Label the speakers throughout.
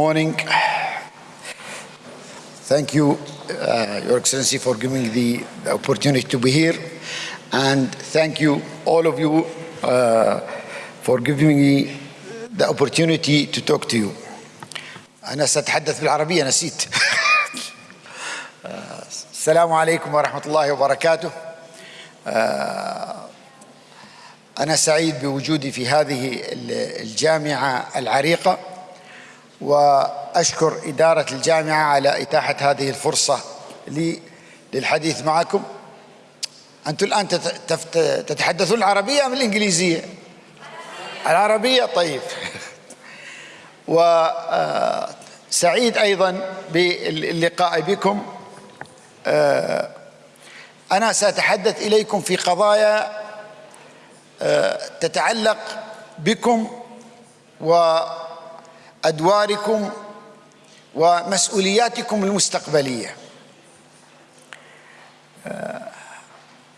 Speaker 1: morning. Thank you, uh, Your Excellency, for giving the, the opportunity to be here. And thank you, all of you, uh, for giving me the opportunity to talk to you. أنا سأتحدث بالعربية نسيت. السلام عليكم ورحمة الله وبركاته. أنا سعيد بوجودي في هذه الجامعة العريقة وأشكر إدارة الجامعة على إتاحة هذه الفرصة لي للحديث معكم. أنتم الآن تتحدثون العربية أم الإنجليزية؟ العربية طيب. وسعيد أيضا باللقاء بكم. أنا سأتحدث إليكم في قضايا تتعلق بكم وادواركم ومسؤولياتكم المستقبليه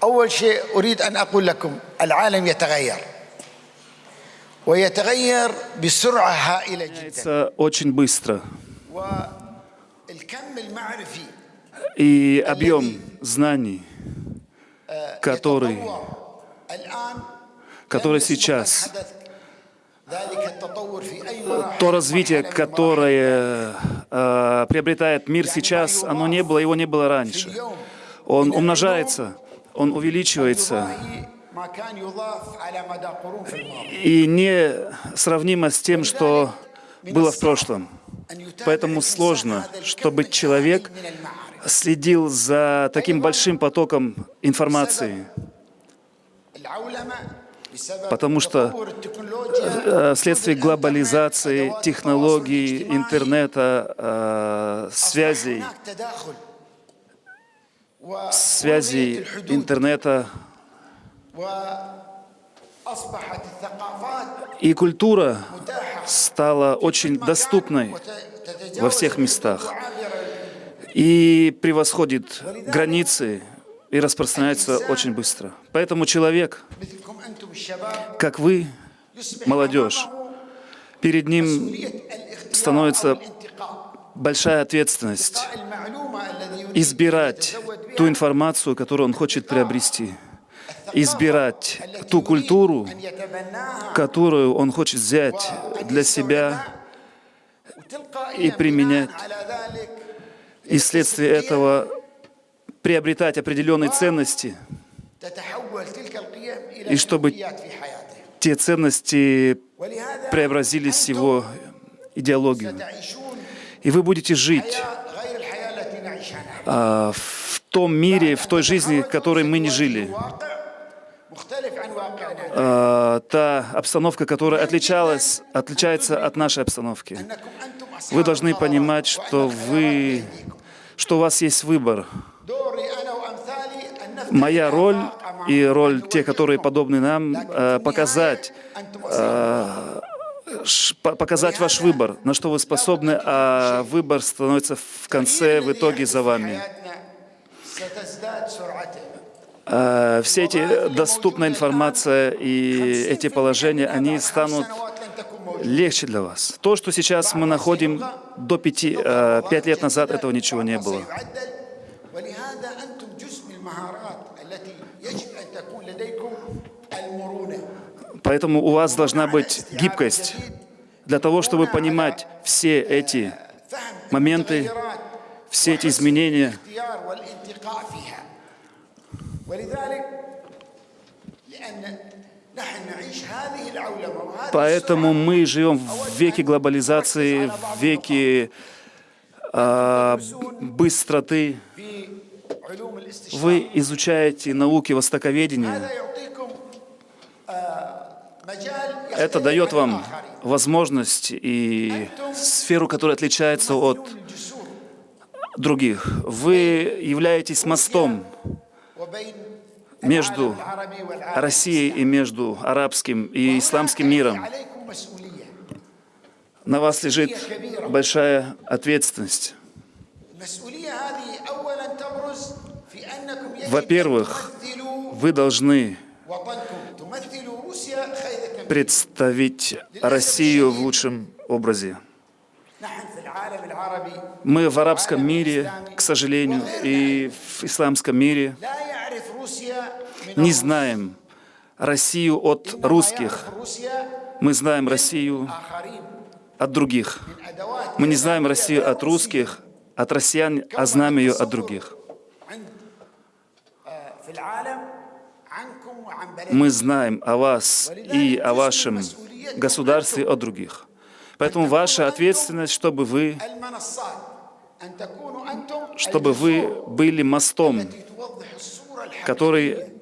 Speaker 1: اول شيء اريد ان اقول لكم العالم يتغير ويتغير بسرعه هائله جدا
Speaker 2: очень быстро.
Speaker 1: والكم المعرفي
Speaker 2: И объем знаний, который
Speaker 1: الان
Speaker 2: который сейчас, то развитие, которое э, приобретает мир сейчас, оно не было, его не было раньше. Он умножается, он увеличивается. И не сравнимо с тем, что было в прошлом. Поэтому сложно, чтобы человек следил за таким большим потоком информации. Потому что э, вследствие глобализации, технологий, интернета, э, связей, связей интернета и культура стала очень доступной во всех местах и превосходит границы и распространяется очень быстро. Поэтому человек, как вы, молодежь, перед ним становится большая ответственность избирать ту информацию, которую он хочет приобрести, избирать ту культуру, которую он хочет взять для себя и применять. И вследствие этого приобретать определенные ценности, и чтобы те ценности преобразились в его идеологию. И вы будете жить а, в том мире, в той жизни, в которой мы не жили. А, та обстановка, которая отличалась, отличается от нашей обстановки. Вы должны понимать, что вы, что у вас есть выбор. Моя роль и роль тех, которые подобны нам, показать, показать ваш выбор, на что вы способны, а выбор становится в конце, в итоге за вами. Все эти доступная информация и эти положения, они станут легче для вас. То, что сейчас мы находим до пяти, пять лет назад, этого ничего не было. Поэтому у вас должна быть гибкость для того, чтобы понимать все эти моменты, все эти изменения. Поэтому мы живем в веке глобализации, в веке э, быстроты. Вы изучаете науки востоковедения. Это дает вам возможность и сферу, которая отличается от других. Вы являетесь мостом между Россией и между арабским и исламским миром. На вас лежит большая ответственность. Во-первых, вы должны представить Россию в лучшем образе. Мы в арабском мире, к сожалению, и в исламском мире не знаем Россию от русских. Мы знаем Россию от других. Мы не знаем Россию от русских, от россиян, а знаем ее от других мы знаем о вас и о вашем государстве, о других. Поэтому ваша ответственность, чтобы вы, чтобы вы были мостом, который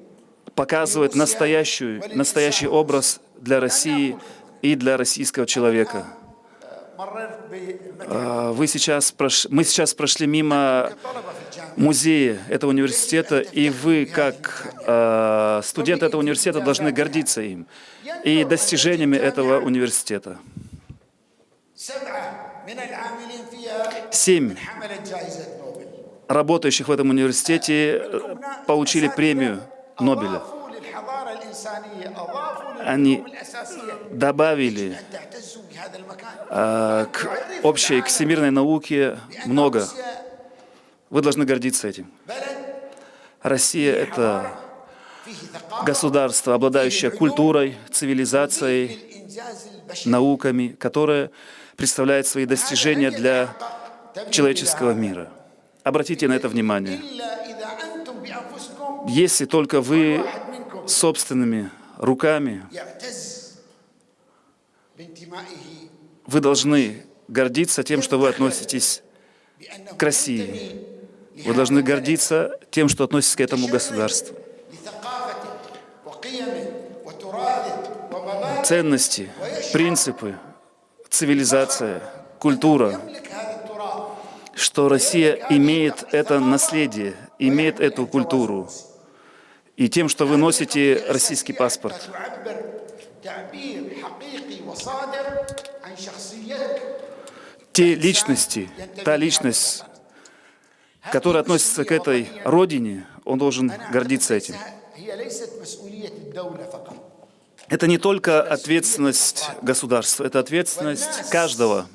Speaker 2: показывает настоящий, настоящий образ для России и для российского человека. А, вы сейчас прош... Мы сейчас прошли мимо музее этого университета, и вы, как э, студент этого университета, должны гордиться им и достижениями этого университета. Семь работающих в этом университете э, получили премию Нобеля. Они добавили э, к общей, к всемирной науке много вы должны гордиться этим. Россия — это государство, обладающее культурой, цивилизацией, науками, которое представляет свои достижения для человеческого мира. Обратите на это внимание. Если только вы собственными руками, вы должны гордиться тем, что вы относитесь к России. Вы должны гордиться тем, что относится к этому государству. Ценности, принципы, цивилизация, культура, что Россия имеет это наследие, имеет эту культуру. И тем, что вы носите российский паспорт. Те личности, та личность, который относится к этой родине, он должен гордиться этим. Это не только ответственность государства, это ответственность каждого,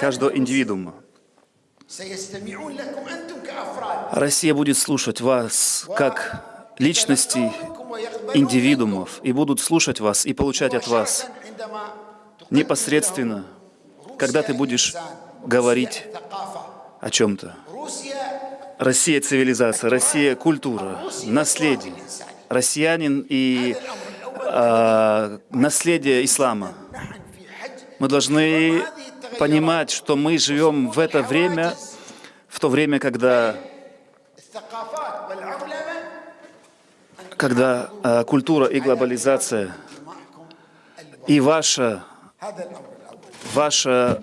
Speaker 2: каждого индивидуума. Россия будет слушать вас как личностей, индивидуумов, и будут слушать вас и получать от вас непосредственно, когда ты будешь говорить о чем-то. Россия – цивилизация, Россия – культура, наследие. Россиянин и э, наследие ислама. Мы должны понимать, что мы живем в это время, в то время, когда, когда э, культура и глобализация, и ваша, ваша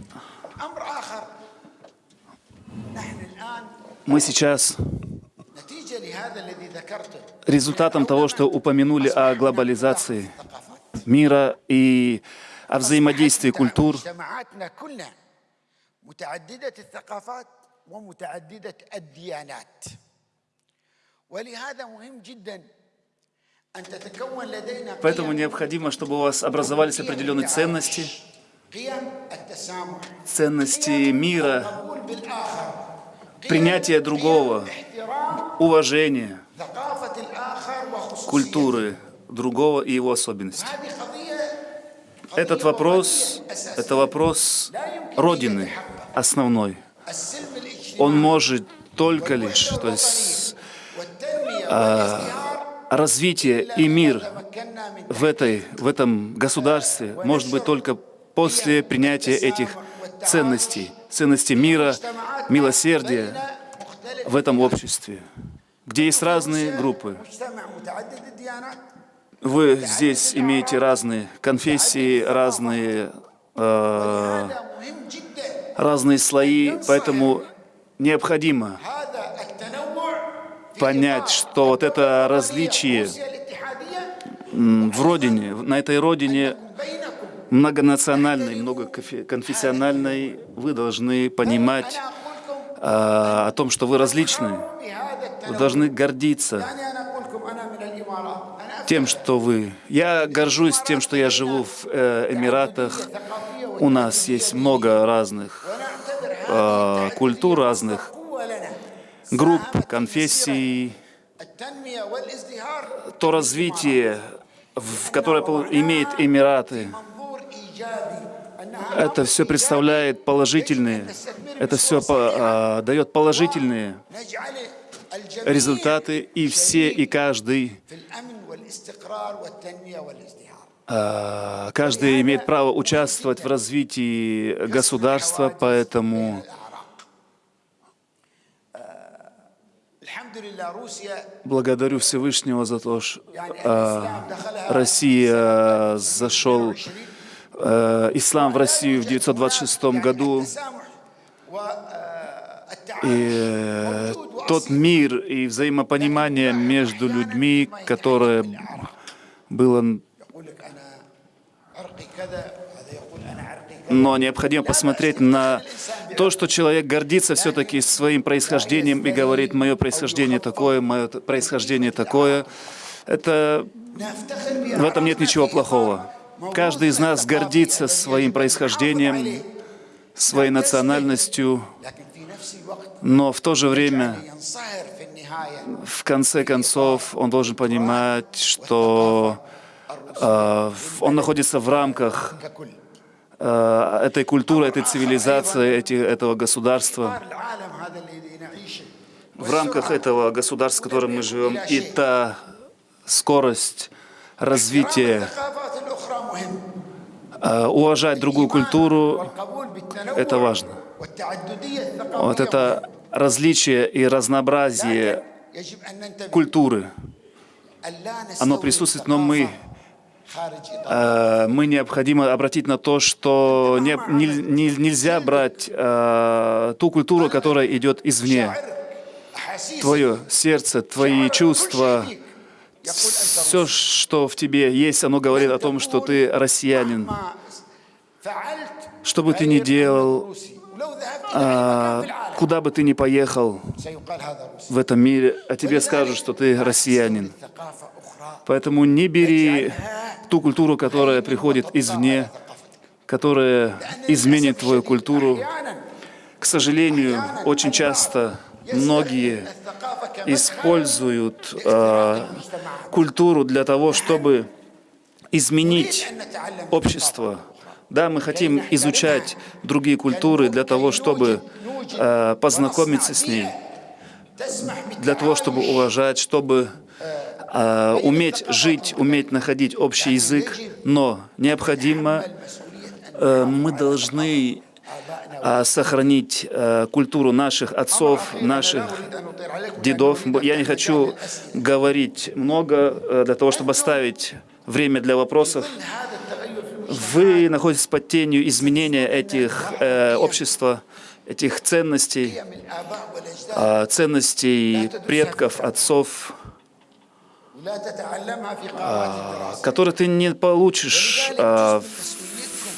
Speaker 2: мы сейчас результатом того, что упомянули о глобализации мира и о взаимодействии культур, Поэтому необходимо, чтобы у вас образовались определенные ценности, ценности мира, принятие другого, уважение культуры другого и его особенностей. Этот вопрос, это вопрос Родины основной. Он может только лишь, то есть
Speaker 1: а,
Speaker 2: развитие и мир в, этой, в этом государстве может быть только после принятия этих ценностей, ценностей мира, милосердия в этом обществе, где есть разные группы. Вы здесь имеете разные конфессии, разные, э, разные слои, поэтому необходимо понять, что вот это различие в родине, на этой родине многонациональной, многоконфессиональной, вы должны понимать а, о том, что вы различны. Вы должны гордиться тем, что вы. Я горжусь тем, что я живу в э, Эмиратах. У нас есть много разных э, культур, разных групп, конфессий. То развитие, в которое имеет Эмираты, это все представляет положительные, это все по, а,
Speaker 1: дает положительные
Speaker 2: результаты, и все и каждый, а, каждый имеет право участвовать в развитии государства, поэтому Благодарю Всевышнего за то, что э, а, Россия а, зашел Э, ислам в Россию в 1926 году. И э, тот мир и взаимопонимание между людьми, которое было... Но необходимо посмотреть на то, что человек гордится все-таки своим происхождением и говорит, мое происхождение такое, мое происхождение такое. Это... В этом нет ничего плохого. Каждый из нас гордится своим происхождением, своей национальностью, но в то же время, в конце концов, он должен понимать, что э, он находится в рамках э, этой культуры, этой цивилизации, эти, этого государства, в рамках этого государства, в котором мы живем, и та скорость развития, Э, уважать другую культуру — это важно. Вот это различие и разнообразие культуры, оно присутствует, но мы э, мы необходимо обратить на то, что не, не, нельзя брать э, ту культуру, которая идет извне. Твое сердце, твои чувства, все, что в тебе есть, оно говорит о том, что ты россиянин. Что бы ты ни делал, а, куда бы ты ни поехал в этом мире, о тебе скажут, что ты россиянин. Поэтому не бери ту культуру, которая приходит извне, которая изменит твою культуру. К сожалению, очень часто многие используют э, культуру для того, чтобы изменить общество. Да, мы хотим изучать другие культуры для того, чтобы э, познакомиться с ней, для того, чтобы уважать, чтобы э, уметь жить, уметь находить общий язык. Но необходимо, э, мы должны Э, сохранить э, культуру наших отцов, наших дедов. Я не хочу говорить много э, для того, чтобы оставить время для вопросов. Вы находитесь под тенью изменения этих э, общества, этих ценностей, э, ценностей предков, отцов,
Speaker 1: э,
Speaker 2: которые ты не получишь э, в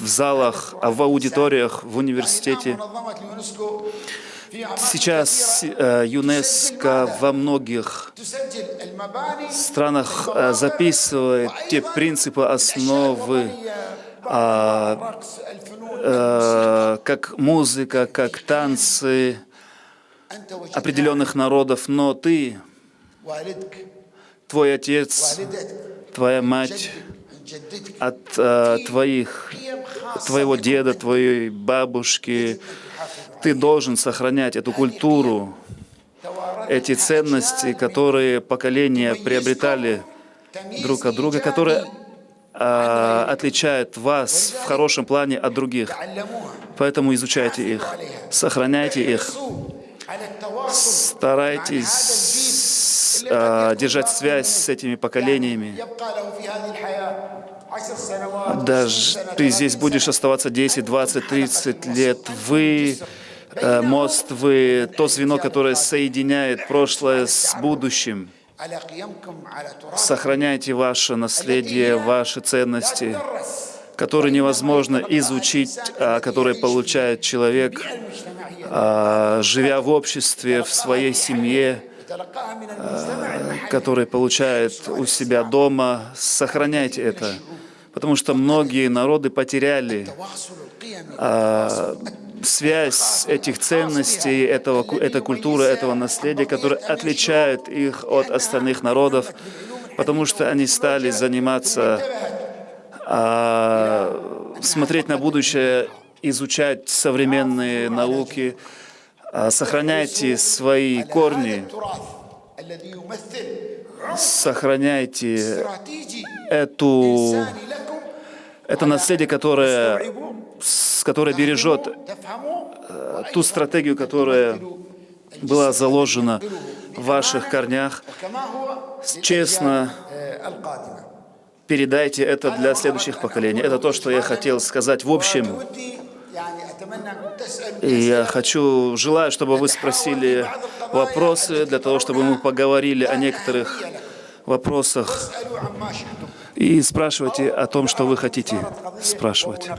Speaker 2: в залах, а в аудиториях, в университете. Сейчас э, ЮНЕСКО во многих странах э, записывает те принципы, основы, а, э, как музыка, как танцы определенных народов, но ты, твой отец, твоя мать от твоих твоего деда, твоей бабушки. Ты должен сохранять эту культуру, эти ценности, которые поколения приобретали друг от друга, которые а, отличают вас в хорошем плане от других. Поэтому изучайте их, сохраняйте их, старайтесь а, держать связь с этими поколениями даже ты здесь будешь оставаться 10, 20, 30 лет, вы э, мост, вы то звено, которое соединяет прошлое с будущим. Сохраняйте ваше наследие, ваши ценности, которые невозможно изучить, а которые получает человек, а, живя в обществе, в своей семье,
Speaker 1: а,
Speaker 2: которые получает у себя дома. Сохраняйте это потому что многие народы потеряли а, связь этих ценностей, этого, этой культуры, этого наследия, которое отличает их от остальных народов, потому что они стали заниматься, а, смотреть на будущее, изучать современные науки, а, сохраняйте свои корни сохраняйте эту, это наследие, которое, которое бережет
Speaker 1: э,
Speaker 2: ту стратегию, которая была заложена в ваших корнях. Честно передайте это для следующих поколений. Это то, что я хотел сказать в общем. Я хочу, желаю, чтобы вы спросили вопросы, для того, чтобы мы поговорили о некоторых вопросах. И спрашивайте о том, что вы хотите спрашивать.